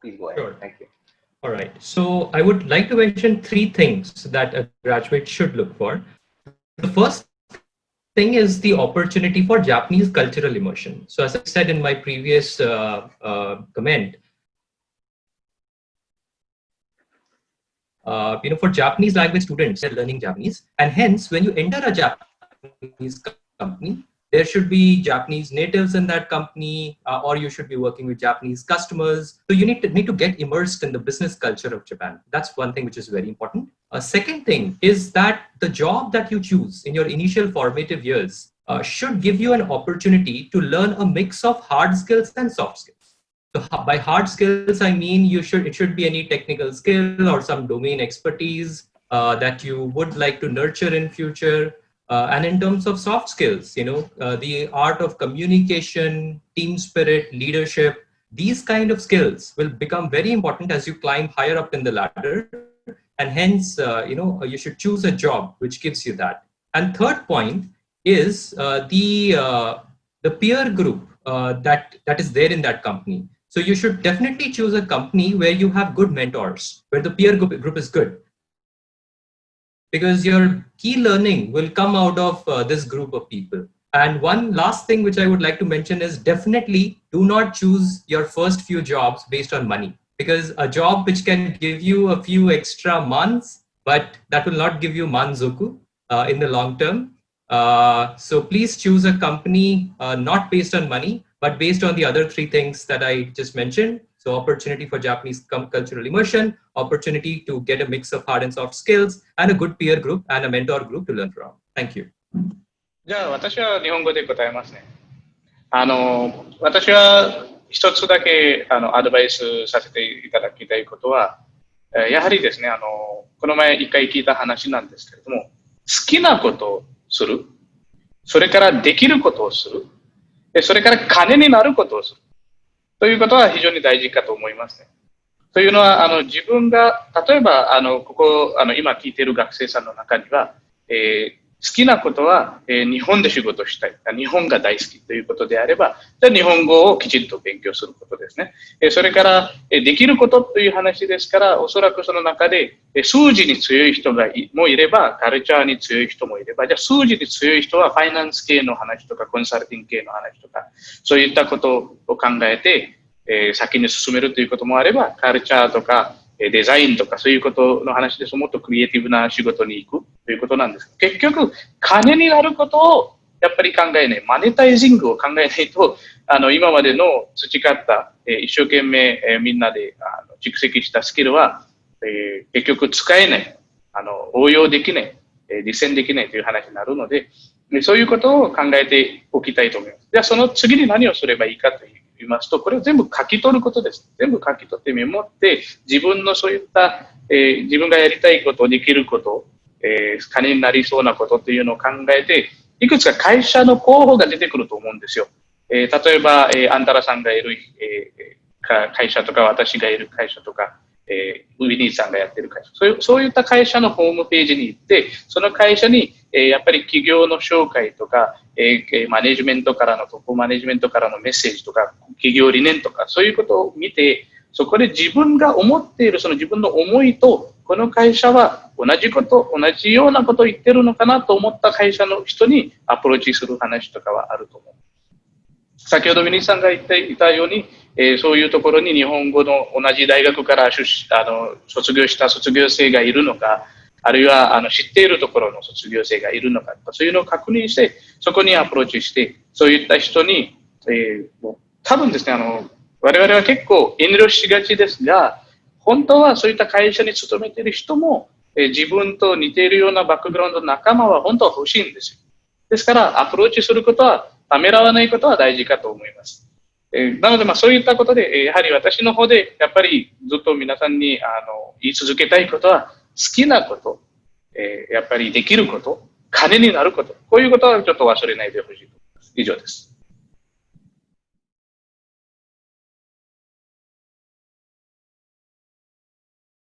please go ahead. Sure. Thank you. All right. So I would like to mention three things that a graduate should look for. The first thing is the opportunity for Japanese cultural immersion. So as I said in my previous uh, uh, comment, uh, you know, for Japanese language students, they're learning Japanese. And hence, when you enter a Japanese company, there should be Japanese natives in that company, uh, or you should be working with Japanese customers. So you need to need to get immersed in the business culture of Japan. That's one thing which is very important. A second thing is that the job that you choose in your initial formative years uh, should give you an opportunity to learn a mix of hard skills and soft skills. So by hard skills, I mean you should it should be any technical skill or some domain expertise uh, that you would like to nurture in future. Uh, and in terms of soft skills, you know, uh, the art of communication, team spirit, leadership, these kind of skills will become very important as you climb higher up in the ladder. And hence, uh, you know, you should choose a job which gives you that. And third point is uh, the uh, the peer group uh, that that is there in that company. So you should definitely choose a company where you have good mentors, where the peer group, group is good because your key learning will come out of uh, this group of people. And one last thing which I would like to mention is definitely do not choose your first few jobs based on money because a job which can give you a few extra months, but that will not give you manzoku uh, in the long term. Uh, so please choose a company uh, not based on money, but based on the other three things that I just mentioned. So opportunity for Japanese cultural immersion, opportunity to get a mix of hard and soft skills, and a good peer group and a mentor group to learn from. Thank you. じゃあ私は日本語で答えますね。あの、私は一つだけあのアドバイスさせていただきたいことは、やはりですね、あの、この前一回聞いた話なんですけれども、好きなことをする、それからできることをする、それから金になることをする。ということは非常に大事かと思いますね。というのは、あの自分が、例えば、あのここあの今聞いている学生さんの中には、えー、好きなことは、えー、日本で仕事したい。日本が大好きということであれば、じゃ日本語をきちんと勉強することですね。えそれから、えできることという話ですから、おそらくその中で、え数字に強い人がいもいれば、カルチャーに強い人もいれば、じゃあ数字に強い人はファイナンス系の話とか、コンサルティング系の話とか、そういったことを考えて、え先に進めるということもあれば、カルチャーとか、デザインとかそういうことの話です。もっとクリエイティブな仕事に行く。ということなんです。結局、金になることをやっぱり考えない、マネタイジングを考えないと、あの今までの培った、え一生懸命、えみんなであの蓄積したスキルは、え結局使えない、あの応用できない、え実践できないという話になるので、そういうことを考えておきたいと思います。じゃあその次に何をすればいいかといういますと、これを全部書き取ることです。全部書き取ってメモって、自分のそういった、えー、自分がやりたいこと、できること、えー、金になりそうなことというのを考えて、いくつか会社の候補が出てくると思うんですよ。えー、例えば、えー、あんたらさんがいる、えー、会社とか、私がいる会社とか、えー、ウィニーさんがやってる会社そういう、そういった会社のホームページに行って、その会社に、えー、やっぱり企業の紹介とか、えー、マネジメントからの、トップマネジメントからのメッセージとか、企業理念とか、そういうことを見て、そこで自分が思っているその自分の思いと、この会社は同じこと、同じようなことを言ってるのかなと思った会社の人にアプローチする話とかはあると思う。先ほどミニさんが言っていたように、えー、そういうところに日本語の同じ大学から出あの卒業した卒業生がいるのか、あるいはあの知っているところの卒業生がいるのかそういうのを確認して、そこにアプローチして、そういった人に、えー、多分ですね、あの、我々は結構遠慮しがちですが、本当はそういった会社に勤めている人も、えー、自分と似ているようなバックグラウンドの仲間は本当は欲しいんですよ。ですから、アプローチすることは、ためらわないことは大事かと思います。えー、なので、まあ、そういったことで、えやはり私の方で、やっぱりずっと皆さんにあの言い続けたいことは、好きなこと、えー、やっぱりできること、金になること、こういうことはちょっと忘れないでほしいと思います。以上です。